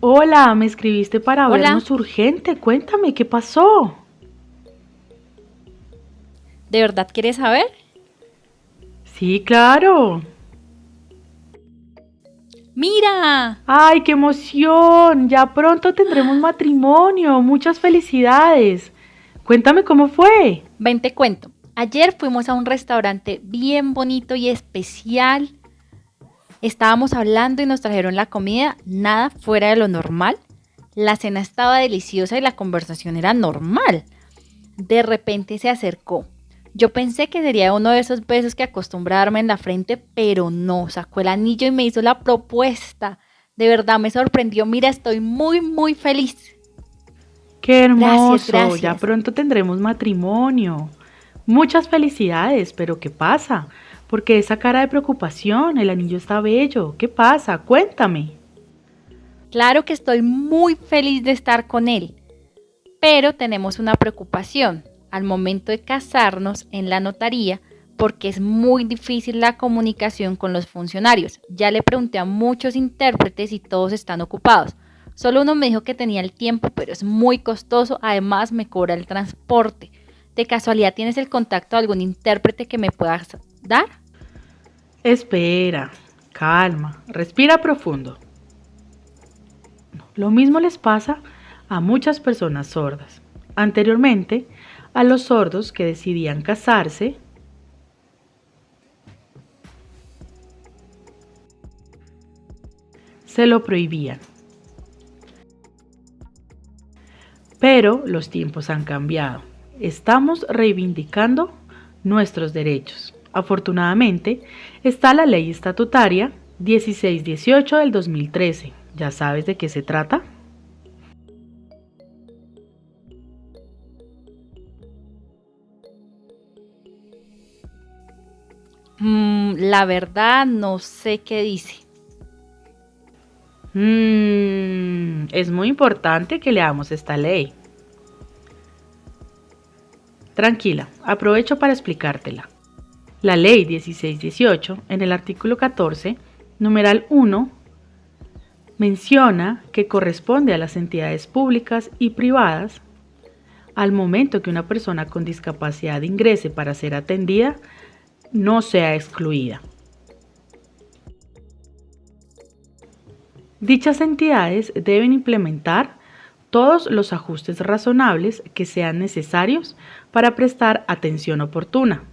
Hola, me escribiste para vernos urgente. Cuéntame, ¿qué pasó? ¿De verdad quieres saber? Sí, claro. ¡Mira! ¡Ay, qué emoción! Ya pronto tendremos matrimonio. Muchas felicidades. Cuéntame cómo fue. Ven, te cuento. Ayer fuimos a un restaurante bien bonito y especial. Estábamos hablando y nos trajeron la comida, nada fuera de lo normal. La cena estaba deliciosa y la conversación era normal. De repente se acercó yo pensé que sería uno de esos besos que acostumbrarme en la frente, pero no, sacó el anillo y me hizo la propuesta. De verdad me sorprendió. Mira, estoy muy, muy feliz. Qué hermoso. Ya pronto tendremos matrimonio. Muchas felicidades, pero ¿qué pasa? Porque esa cara de preocupación, el anillo está bello. ¿Qué pasa? Cuéntame. Claro que estoy muy feliz de estar con él, pero tenemos una preocupación al momento de casarnos en la notaría porque es muy difícil la comunicación con los funcionarios. Ya le pregunté a muchos intérpretes y todos están ocupados. Solo uno me dijo que tenía el tiempo, pero es muy costoso. Además, me cobra el transporte. ¿De casualidad tienes el contacto de algún intérprete que me puedas Espera, calma, respira profundo. Lo mismo les pasa a muchas personas sordas. Anteriormente, a los sordos que decidían casarse, se lo prohibían. Pero los tiempos han cambiado. Estamos reivindicando nuestros derechos. Afortunadamente, está la ley estatutaria 1618 del 2013. ¿Ya sabes de qué se trata? Mm, la verdad no sé qué dice. Mm, es muy importante que leamos esta ley. Tranquila, aprovecho para explicártela. La ley 1618, en el artículo 14, numeral 1, menciona que corresponde a las entidades públicas y privadas, al momento que una persona con discapacidad ingrese para ser atendida, no sea excluida. Dichas entidades deben implementar todos los ajustes razonables que sean necesarios para prestar atención oportuna.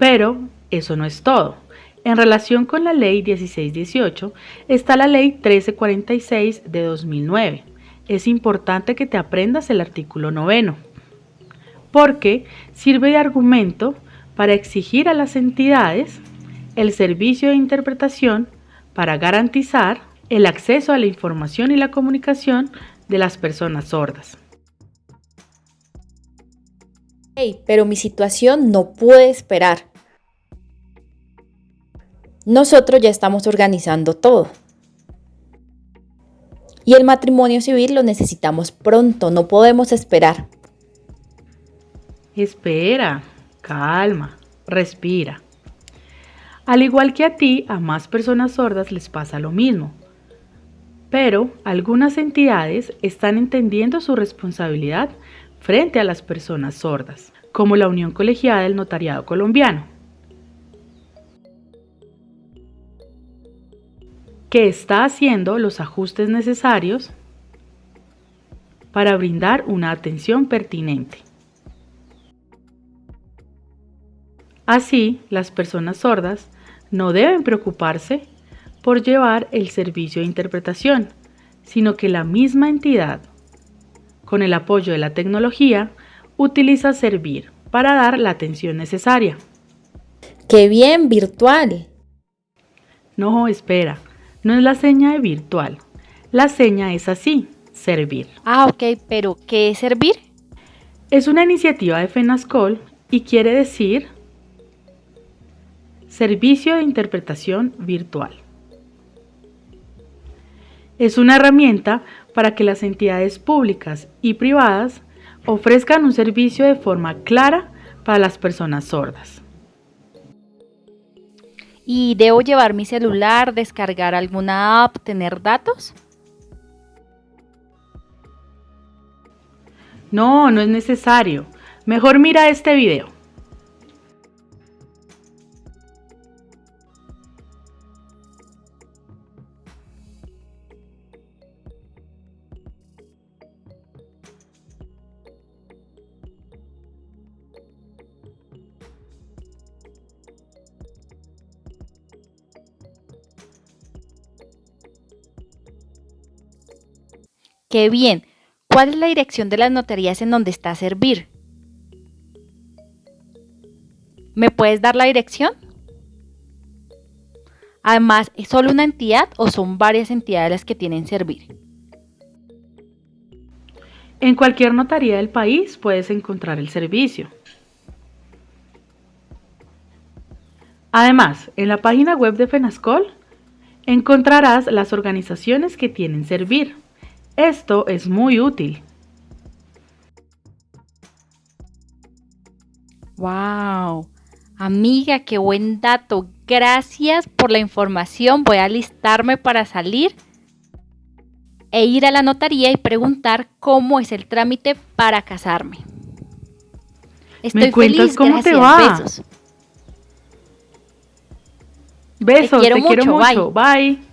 Pero eso no es todo. En relación con la Ley 1618 está la Ley 1346 de 2009, es importante que te aprendas el artículo noveno, porque sirve de argumento para exigir a las entidades el servicio de interpretación para garantizar el acceso a la información y la comunicación de las personas sordas. Hey, pero mi situación no puede esperar. Nosotros ya estamos organizando todo. Y el matrimonio civil lo necesitamos pronto, no podemos esperar. Espera, calma, respira. Al igual que a ti, a más personas sordas les pasa lo mismo. Pero algunas entidades están entendiendo su responsabilidad frente a las personas sordas, como la Unión Colegiada del Notariado Colombiano. Que está haciendo los ajustes necesarios para brindar una atención pertinente. Así, las personas sordas no deben preocuparse por llevar el servicio de interpretación, sino que la misma entidad, con el apoyo de la tecnología, utiliza Servir para dar la atención necesaria. ¡Qué bien virtual! No, espera. No es la seña de virtual. La seña es así, servir. Ah, ok, pero ¿qué es servir? Es una iniciativa de FENASCOL y quiere decir Servicio de Interpretación Virtual. Es una herramienta para que las entidades públicas y privadas ofrezcan un servicio de forma clara para las personas sordas. ¿Y debo llevar mi celular, descargar alguna app, tener datos? No, no es necesario. Mejor mira este video. Qué bien. ¿Cuál es la dirección de las notarías en donde está Servir? ¿Me puedes dar la dirección? Además, ¿es solo una entidad o son varias entidades las que tienen Servir? En cualquier notaría del país puedes encontrar el servicio. Además, en la página web de FENASCOL encontrarás las organizaciones que tienen Servir. Esto es muy útil. ¡Wow! Amiga, qué buen dato. Gracias por la información. Voy a alistarme para salir e ir a la notaría y preguntar cómo es el trámite para casarme. Estoy ¿Me cuentas cómo te va? Besos. Besos, te quiero, mucho. Bye.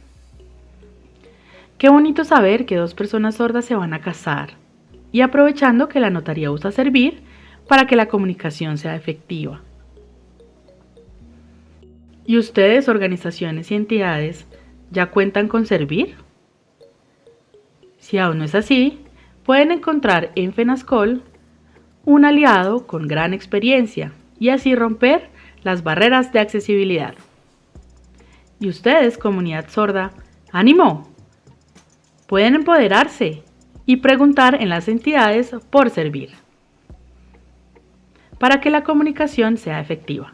Qué bonito saber que dos personas sordas se van a casar y aprovechando que la notaría usa servir para que la comunicación sea efectiva. ¿Y ustedes, organizaciones y entidades, ya cuentan con servir? Si aún no es así, pueden encontrar en FENASCOL un aliado con gran experiencia y así romper las barreras de accesibilidad. Y ustedes, comunidad sorda, ánimo, pueden empoderarse y preguntar en las entidades por servir para que la comunicación sea efectiva.